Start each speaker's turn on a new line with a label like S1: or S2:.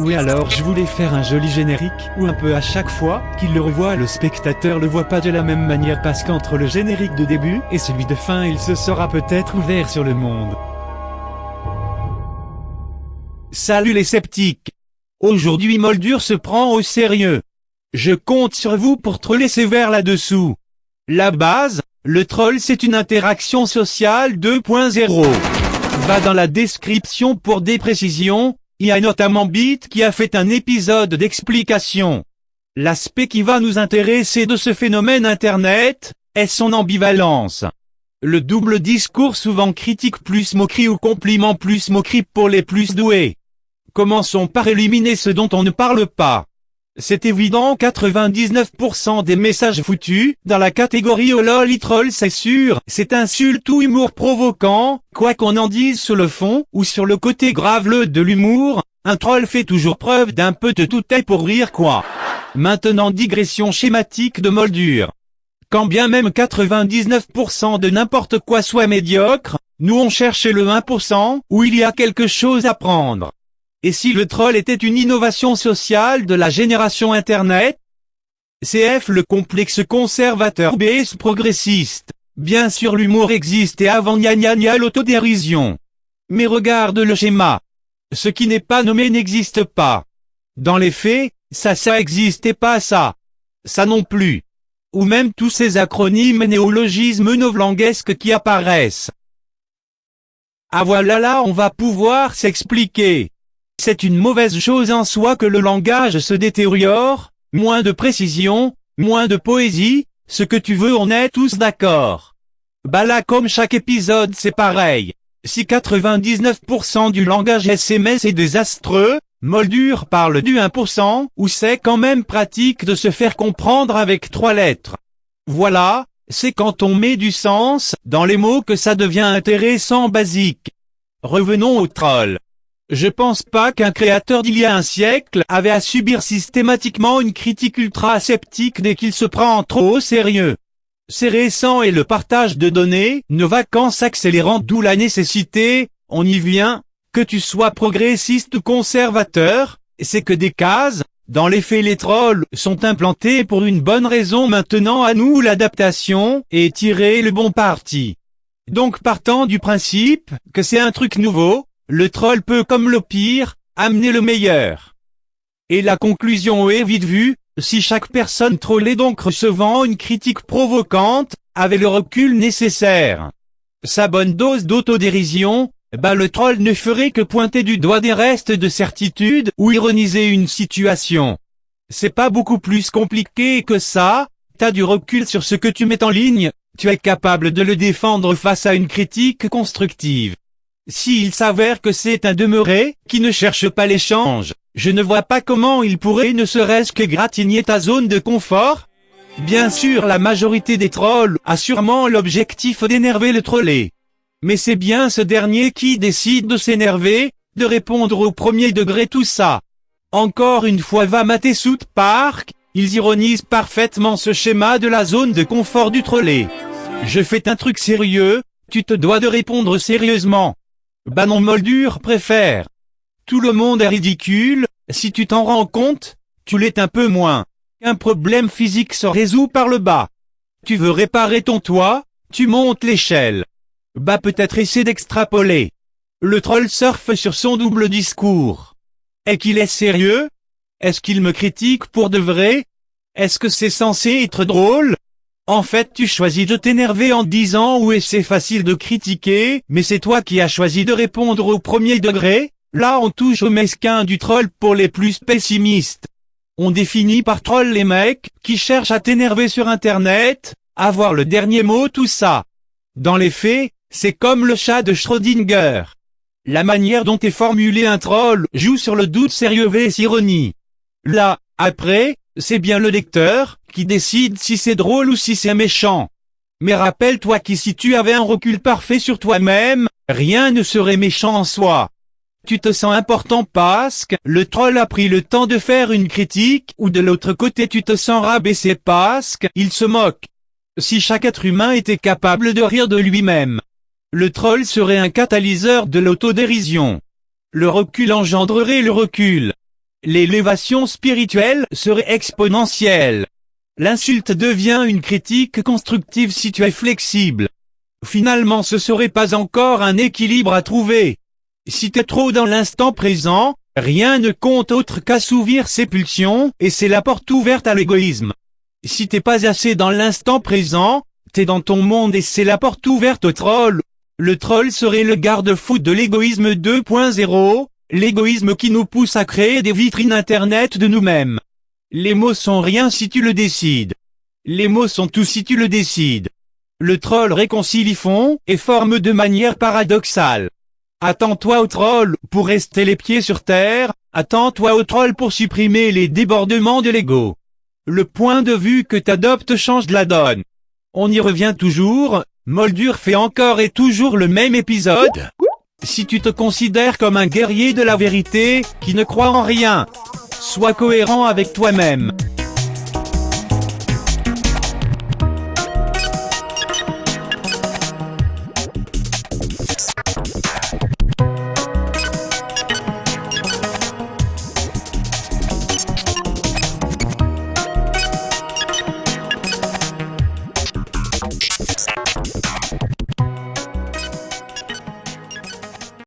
S1: Oui alors je voulais faire un joli générique, où un peu à chaque fois qu'il le revoit le spectateur le voit pas de la même manière parce qu'entre le générique de début et celui de fin il se sera peut-être ouvert sur le monde.
S2: Salut les sceptiques Aujourd'hui Moldur se prend au sérieux. Je compte sur vous pour troller sévère là-dessous. La base, le troll c'est une interaction sociale 2.0. Va dans la description pour des précisions, il y a notamment Beat qui a fait un épisode d'explication. L'aspect qui va nous intéresser de ce phénomène Internet, est son ambivalence. Le double discours souvent critique plus moquerie ou compliment plus moquerie pour les plus doués. Commençons par éliminer ce dont on ne parle pas. C'est évident 99% des messages foutus, dans la catégorie oh troll c'est sûr, c'est insulte ou humour provoquant, quoi qu'on en dise sur le fond, ou sur le côté graveleux de l'humour, un troll fait toujours preuve d'un peu de tout est pour rire quoi. Maintenant digression schématique de moldure. Quand bien même 99% de n'importe quoi soit médiocre, nous on cherche le 1% où il y a quelque chose à prendre. Et si le troll était une innovation sociale de la génération Internet? CF le complexe conservateur BS progressiste. Bien sûr l'humour existe et avant gna gna gna l'autodérision. Mais regarde le schéma. Ce qui n'est pas nommé n'existe pas. Dans les faits, ça ça existe et pas ça. Ça non plus. Ou même tous ces acronymes néologismes novlanguesques qui apparaissent. Ah voilà là on va pouvoir s'expliquer. C'est une mauvaise chose en soi que le langage se détériore, moins de précision, moins de poésie, ce que tu veux on est tous d'accord. Bah là comme chaque épisode c'est pareil. Si 99% du langage SMS est désastreux, Moldur parle du 1%, où c'est quand même pratique de se faire comprendre avec trois lettres. Voilà, c'est quand on met du sens dans les mots que ça devient intéressant basique. Revenons au troll. Je pense pas qu'un créateur d'il y a un siècle avait à subir systématiquement une critique ultra sceptique dès qu'il se prend trop au sérieux. C'est récent et le partage de données, nos vacances accélérant d'où la nécessité, on y vient, que tu sois progressiste ou conservateur, c'est que des cases, dans les faits les trolls sont implantés pour une bonne raison maintenant à nous l'adaptation, et tirer le bon parti. Donc partant du principe, que c'est un truc nouveau, le troll peut comme le pire, amener le meilleur. Et la conclusion est vite vue, si chaque personne trollée donc recevant une critique provocante, avait le recul nécessaire. Sa bonne dose d'autodérision, bah le troll ne ferait que pointer du doigt des restes de certitude ou ironiser une situation. C'est pas beaucoup plus compliqué que ça, t'as du recul sur ce que tu mets en ligne, tu es capable de le défendre face à une critique constructive. S'il s'avère que c'est un demeuré, qui ne cherche pas l'échange, je ne vois pas comment il pourrait ne serait-ce que gratigner ta zone de confort. Bien sûr la majorité des trolls a sûrement l'objectif d'énerver le trollé. Mais c'est bien ce dernier qui décide de s'énerver, de répondre au premier degré tout ça. Encore une fois va mater South Park, ils ironisent parfaitement ce schéma de la zone de confort du trollé. Je fais un truc sérieux, tu te dois de répondre sérieusement. Bah non Moldur préfère. Tout le monde est ridicule, si tu t'en rends compte, tu l'es un peu moins. Un problème physique se résout par le bas. Tu veux réparer ton toit, tu montes l'échelle. Bah peut-être essaie d'extrapoler. Le troll surfe sur son double discours. Est qu'il est sérieux? Est-ce qu'il me critique pour de vrai? Est-ce que c'est censé être drôle? En fait tu choisis de t'énerver en disant oui c'est facile de critiquer, mais c'est toi qui as choisi de répondre au premier degré, là on touche au mesquin du troll pour les plus pessimistes. On définit par troll les mecs, qui cherchent à t'énerver sur internet, avoir le dernier mot tout ça. Dans les faits, c'est comme le chat de Schrödinger. La manière dont est formulé un troll joue sur le doute sérieux vs ironie. Là, après, c'est bien le lecteur, qui décide si c'est drôle ou si c'est méchant. Mais rappelle-toi que si tu avais un recul parfait sur toi-même, rien ne serait méchant en soi. Tu te sens important parce que le troll a pris le temps de faire une critique ou de l'autre côté tu te sens rabaissé parce qu'il se moque. Si chaque être humain était capable de rire de lui-même, le troll serait un catalyseur de l'autodérision. Le recul engendrerait le recul. L'élévation spirituelle serait exponentielle. L'insulte devient une critique constructive si tu es flexible. Finalement ce serait pas encore un équilibre à trouver. Si t'es trop dans l'instant présent, rien ne compte autre qu'assouvir ses pulsions, et c'est la porte ouverte à l'égoïsme. Si t'es pas assez dans l'instant présent, t'es dans ton monde et c'est la porte ouverte au troll. Le troll serait le garde-fou de l'égoïsme 2.0, l'égoïsme qui nous pousse à créer des vitrines internet de nous-mêmes. Les mots sont rien si tu le décides. Les mots sont tout si tu le décides. Le troll réconcilie fond et forme de manière paradoxale. Attends-toi au troll pour rester les pieds sur terre, attends-toi au troll pour supprimer les débordements de l'ego. Le point de vue que t'adoptes change la donne. On y revient toujours, Moldur fait encore et toujours le même épisode. Si tu te considères comme un guerrier de la vérité, qui ne croit en rien, sois cohérent avec toi-même.